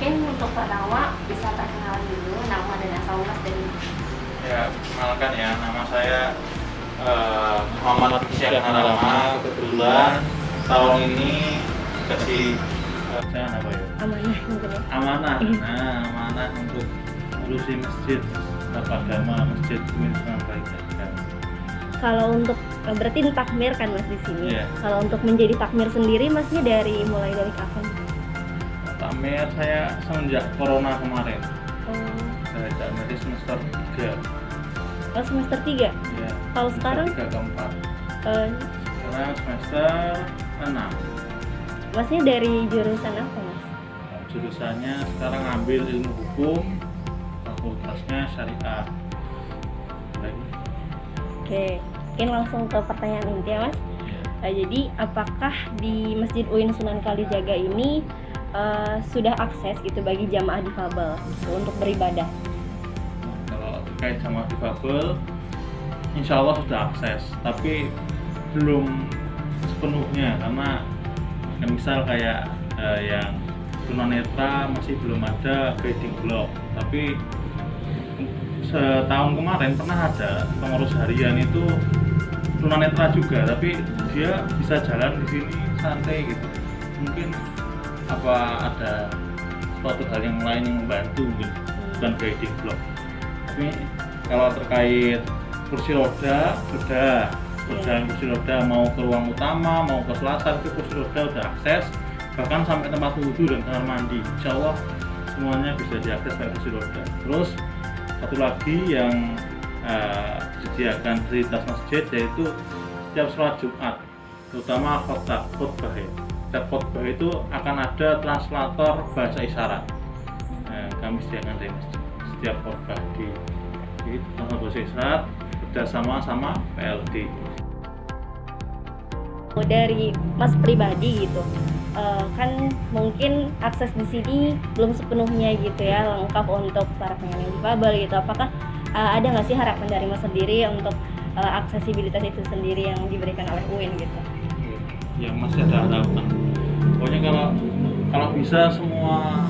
mungkin untuk pertama bisa perkenalan dulu nama dan asal Mas dari Ya, kenalkan ya, nama saya eh, Muhammad Syekh Harama. Kebetulan tahun ini kasih eh, saya apa ya? amanah mungkin ya. Amanah. Nah, amanah untuk ngurusi masjid Tata Agama Masjid Sunan Kalijaga. Kalau untuk eh, berarti ini takmir kan Mas di sini. Iya. Kalau untuk menjadi takmir sendiri Masnya dari mulai dari kapan? Takmir saya semenjak corona kemarin. Oh, Saya takmir di semester 3 oh, semester 3. ya. Kalau sekarang 3 keempat. eh, Sekarang semester 6 Masnya dari jurusan apa Mas? jurusannya sekarang ambil ilmu hukum fakultasnya syariah lagi Oke, mungkin langsung ke pertanyaan inti ya Mas. Eh, jadi apakah di Masjid UIN Sunan Kalijaga ini eh, sudah akses gitu bagi jamaah difabel gitu, untuk beribadah? Kalau terkait sama difabel insya Allah sudah akses tapi belum sepenuhnya karena misal kayak eh, yang tunanetra masih belum ada guiding block tapi setahun kemarin pernah ada pengurus harian itu tunanetra juga tapi dia bisa jalan di sini santai gitu mungkin apa ada suatu hal yang lain yang membantu gitu bukan guiding block? Tapi kalau terkait kursi roda sudah. Perjalanan kursi roda mau ke ruang utama mau ke selatan itu kursi roda udah akses. Bahkan sampai tempat wudhu dan kamar mandi. Insya Allah semuanya bisa diakses pakai kursi roda. Terus satu lagi yang eh, disediakan fasilitas masjid yaitu setiap sholat Jumat terutama khotbah khotbah ya setiap khotbah itu akan ada translator bahasa isyarat Nah, kami sediakan dari masjid setiap khotbah di di translator bahasa isyarat bekerjasama sama PLD Oh, dari Mas pribadi gitu, eh, kan mungkin akses di sini belum sepenuhnya gitu ya lengkap untuk para penyandang difabel gitu. Apakah eh, ada nggak sih harapan dari Mas sendiri untuk eh, aksesibilitas itu sendiri yang diberikan oleh UIN gitu? Yang masih ada harapan. Pokoknya kalau kalau bisa semua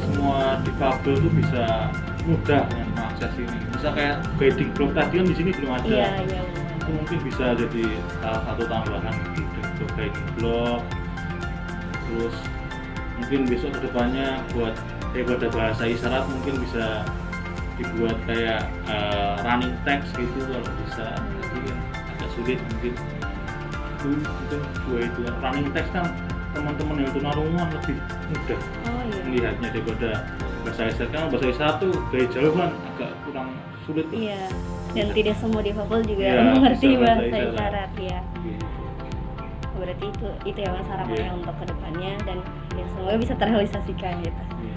semua difabel itu bisa mudah dengan mengakses ini. Bisa kayak guiding block. Tadi kan di sini belum ada. Iya, iya. itu mungkin bisa jadi salah satu tambahan gitu guiding block. Terus mungkin besok ke depannya buat daripada bahasa isyarat mungkin bisa dibuat kayak eh, running text gitu kalau bisa. Tapi kan agak sulit mungkin itu itu dua itu running text kan teman-teman yang tunarungu lebih mudah Oh iya. melihatnya daripada bahasa isyarat kan bahasa isyarat tuh dari jauh kan agak kurang sulit lah. Iya. Dan Bisa. tidak semua difabel juga Iya, mengerti bahasa isyarat. isyarat ya. Gitu. Berarti itu itu ya Mas harapannya Iya. untuk ke depannya dan ya semoga bisa terrealisasikan gitu. Iya.